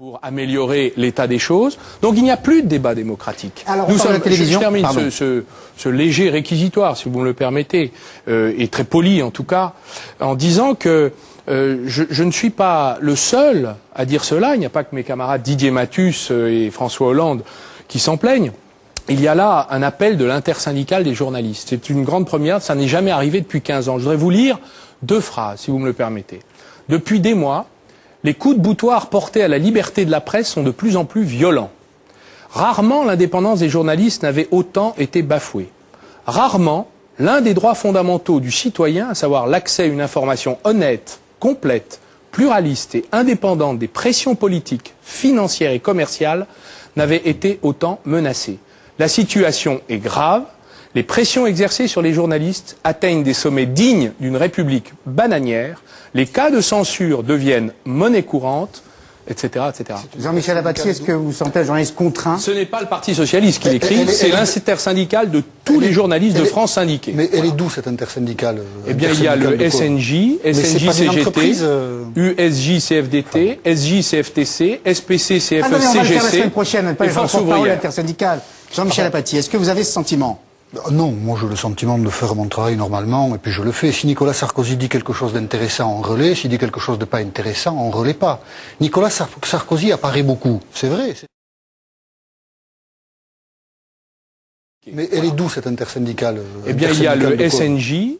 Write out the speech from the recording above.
pour améliorer l'état des choses. Donc il n'y a plus de débat démocratique. Alors, Nous sommes, la télévision. Je, termine ce, ce, ce, léger réquisitoire, si vous me le permettez, euh, et très poli en tout cas, en disant que euh, je, je, ne suis pas le seul à dire cela. Il n'y a pas que mes camarades Didier Mathus euh, et François Hollande qui s'en plaignent. Il y a là un appel de l'intersyndicale des journalistes. C'est une grande première, ça n'est jamais arrivé depuis 15 ans. Je voudrais vous lire deux phrases, si vous me le permettez. Depuis des mois, les coups de boutoir portés à la liberté de la presse sont de plus en plus violents. Rarement l'indépendance des journalistes n'avait autant été bafouée. Rarement l'un des droits fondamentaux du citoyen, à savoir l'accès à une information honnête, complète, pluraliste et indépendante des pressions politiques, financières et commerciales, n'avait été autant menacé. La situation est grave. Les pressions exercées sur les journalistes atteignent des sommets dignes d'une république bananière les cas de censure deviennent monnaie courante, etc. etc. Jean-Michel Apathy, est-ce que vous sentez un journaliste contraint? Ce n'est pas le Parti Socialiste qui l'écrit, c'est l'intersyndicale de tous les journalistes de France syndiqués. Mais elle est d'où cette intersyndicale Eh bien, il y a le SNJ, SNJ CGT, USJ CFDT, SJ CFTC, SPC CFE ah non, on va le faire la semaine prochaine, pas les intersyndicale. Jean-Michel Apathy, est-ce que vous avez ce sentiment? Non, moi j'ai le sentiment de faire mon travail normalement et puis je le fais. Si Nicolas Sarkozy dit quelque chose d'intéressant, on relaie. S'il dit quelque chose de pas intéressant, on relaie pas. Nicolas Sarkozy apparaît beaucoup, c'est vrai. Mais elle est d'où cette intersyndicale Eh bien, il y a le SNJ.